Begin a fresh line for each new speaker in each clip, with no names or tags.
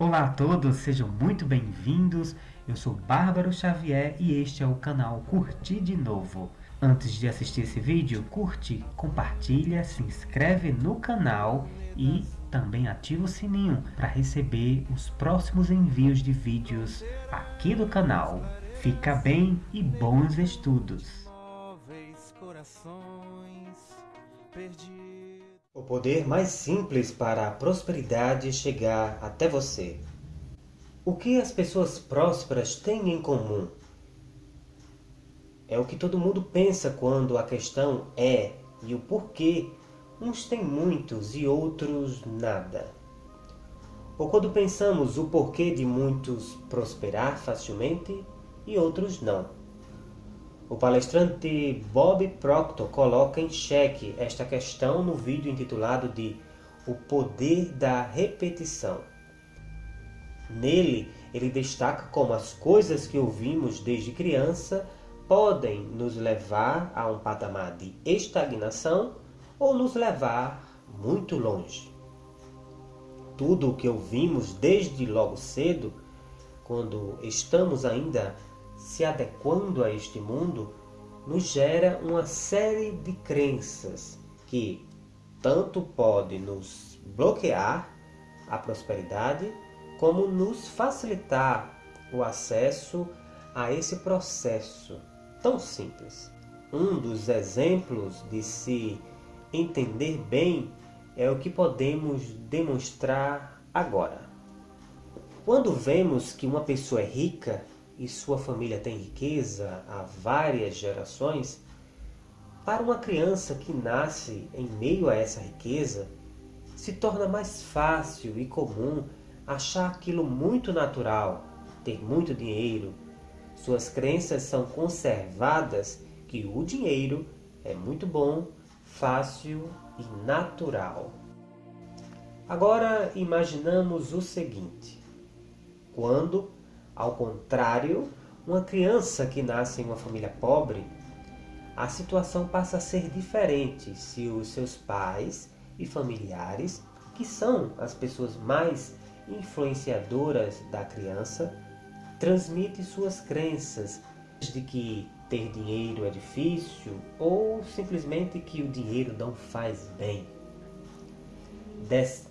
Olá a todos, sejam muito bem-vindos. Eu sou Bárbaro Xavier e este é o canal Curtir de Novo. Antes de assistir esse vídeo, curte, compartilha, se inscreve no canal e também ativa o sininho para receber os próximos envios de vídeos aqui do canal. Fica bem e bons estudos! O poder mais simples para a prosperidade chegar até você. O que as pessoas prósperas têm em comum? É o que todo mundo pensa quando a questão é e o porquê uns têm muitos e outros nada. Ou quando pensamos o porquê de muitos prosperar facilmente e outros não. O palestrante Bob Proctor coloca em xeque esta questão no vídeo intitulado de O Poder da Repetição. Nele, ele destaca como as coisas que ouvimos desde criança podem nos levar a um patamar de estagnação ou nos levar muito longe. Tudo o que ouvimos desde logo cedo, quando estamos ainda se adequando a este mundo, nos gera uma série de crenças que tanto pode nos bloquear a prosperidade, como nos facilitar o acesso a esse processo tão simples. Um dos exemplos de se entender bem é o que podemos demonstrar agora. Quando vemos que uma pessoa é rica, e sua família tem riqueza há várias gerações, para uma criança que nasce em meio a essa riqueza, se torna mais fácil e comum achar aquilo muito natural, ter muito dinheiro. Suas crenças são conservadas que o dinheiro é muito bom, fácil e natural. Agora imaginamos o seguinte, quando ao contrário, uma criança que nasce em uma família pobre, a situação passa a ser diferente se os seus pais e familiares, que são as pessoas mais influenciadoras da criança, transmitem suas crenças de que ter dinheiro é difícil ou simplesmente que o dinheiro não faz bem. Des...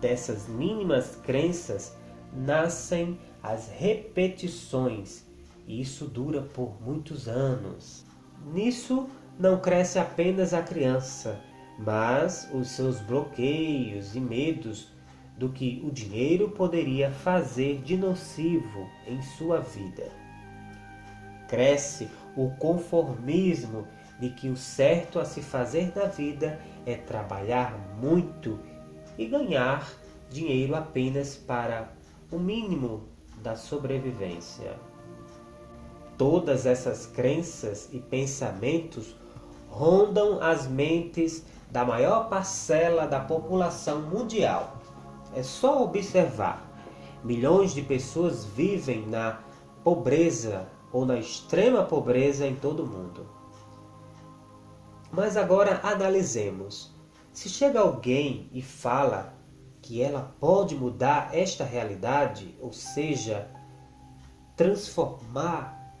Dessas mínimas crenças nascem as repetições. E isso dura por muitos anos. Nisso não cresce apenas a criança, mas os seus bloqueios e medos do que o dinheiro poderia fazer de nocivo em sua vida. Cresce o conformismo de que o certo a se fazer na vida é trabalhar muito e ganhar dinheiro apenas para o mínimo da sobrevivência. Todas essas crenças e pensamentos rondam as mentes da maior parcela da população mundial. É só observar. Milhões de pessoas vivem na pobreza ou na extrema pobreza em todo o mundo. Mas agora analisemos. Se chega alguém e fala que ela pode mudar esta realidade, ou seja, transformar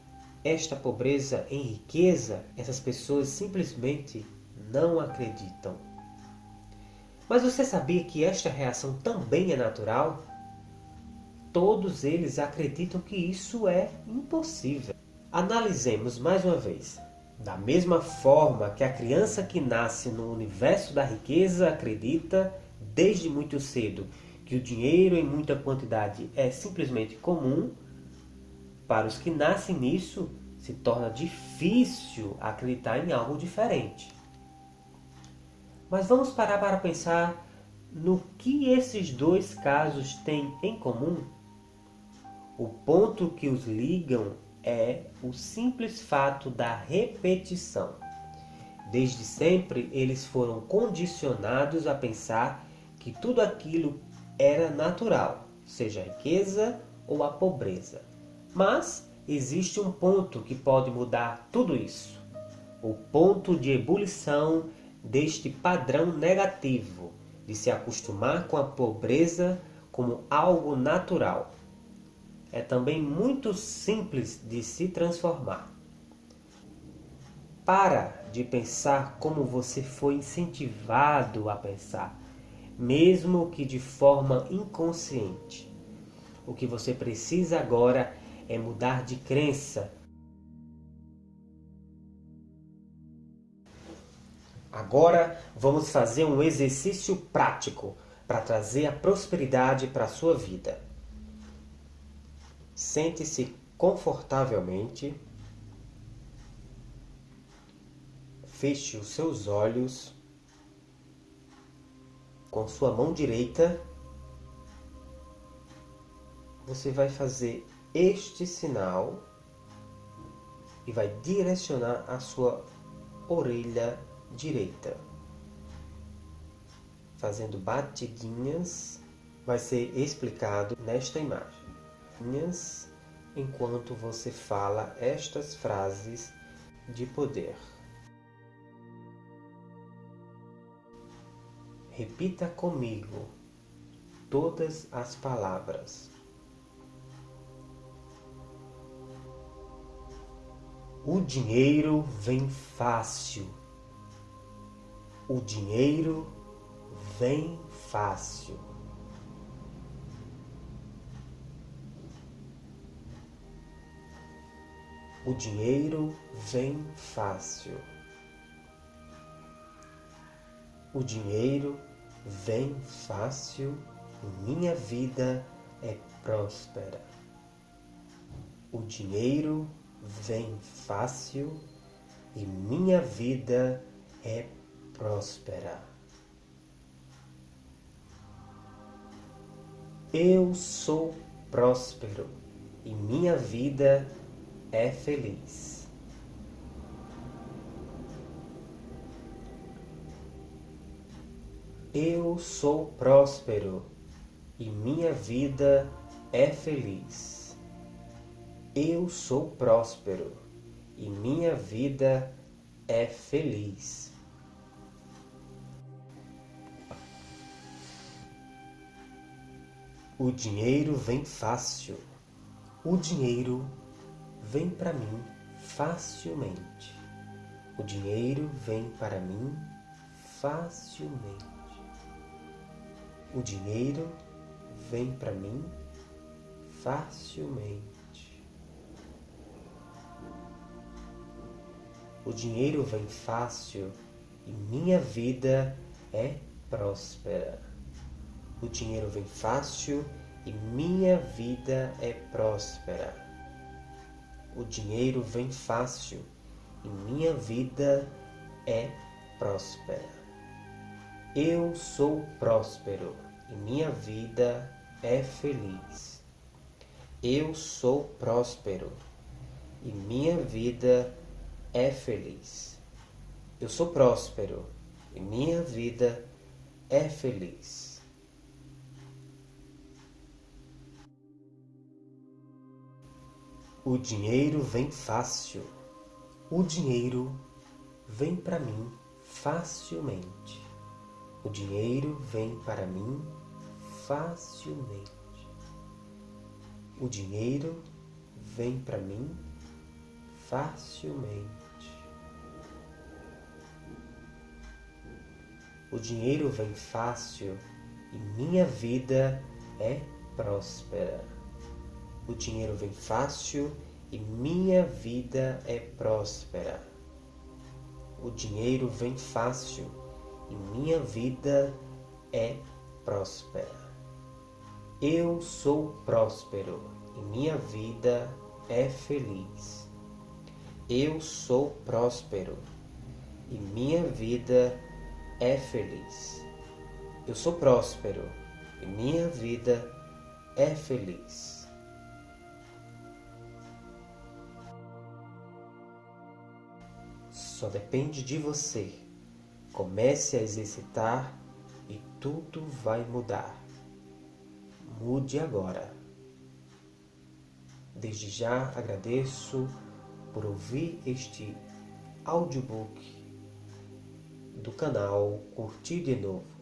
esta pobreza em riqueza, essas pessoas simplesmente não acreditam. Mas você sabia que esta reação também é natural? Todos eles acreditam que isso é impossível. Analisemos mais uma vez. Da mesma forma que a criança que nasce no universo da riqueza acredita desde muito cedo que o dinheiro em muita quantidade é simplesmente comum, para os que nascem nisso, se torna difícil acreditar em algo diferente. Mas vamos parar para pensar no que esses dois casos têm em comum. O ponto que os ligam é o simples fato da repetição. Desde sempre, eles foram condicionados a pensar que tudo aquilo era natural, seja a riqueza ou a pobreza. Mas existe um ponto que pode mudar tudo isso. O ponto de ebulição deste padrão negativo, de se acostumar com a pobreza como algo natural. É também muito simples de se transformar. Para de pensar como você foi incentivado a pensar, mesmo que de forma inconsciente. O que você precisa agora é mudar de crença. Agora vamos fazer um exercício prático para trazer a prosperidade para a sua vida. Sente-se confortavelmente. Feche os seus olhos com sua mão direita. Você vai fazer este sinal e vai direcionar a sua orelha direita. Fazendo batidinhas, vai ser explicado nesta imagem. Enquanto você fala estas frases de poder. Repita comigo todas as palavras. O dinheiro vem fácil. O dinheiro vem fácil. O dinheiro vem fácil. O dinheiro vem fácil e minha vida é próspera. O dinheiro vem fácil e minha vida é próspera. Eu sou próspero e minha vida é feliz. Eu sou próspero e minha vida é feliz. Eu sou próspero e minha vida é feliz. O dinheiro vem fácil. O dinheiro vem para mim facilmente. O dinheiro vem para mim facilmente. O dinheiro vem para mim facilmente. O dinheiro vem fácil e minha vida é próspera. O dinheiro vem fácil e minha vida é próspera. O dinheiro vem fácil e minha vida é próspera. Eu sou próspero e minha vida é feliz. Eu sou próspero e minha vida é feliz. Eu sou próspero e minha vida é feliz. O dinheiro vem fácil. O dinheiro vem para mim facilmente. O dinheiro vem para mim facilmente. O dinheiro vem para mim facilmente. O dinheiro vem fácil e minha vida é próspera. O dinheiro vem fácil e minha vida é próspera. O dinheiro vem fácil e minha vida é próspera. Eu sou próspero e minha vida é feliz. Eu sou próspero e minha vida é feliz. Eu sou próspero e minha vida é feliz. Só depende de você. Comece a exercitar e tudo vai mudar. Mude agora. Desde já agradeço por ouvir este audiobook do canal Curtir de Novo.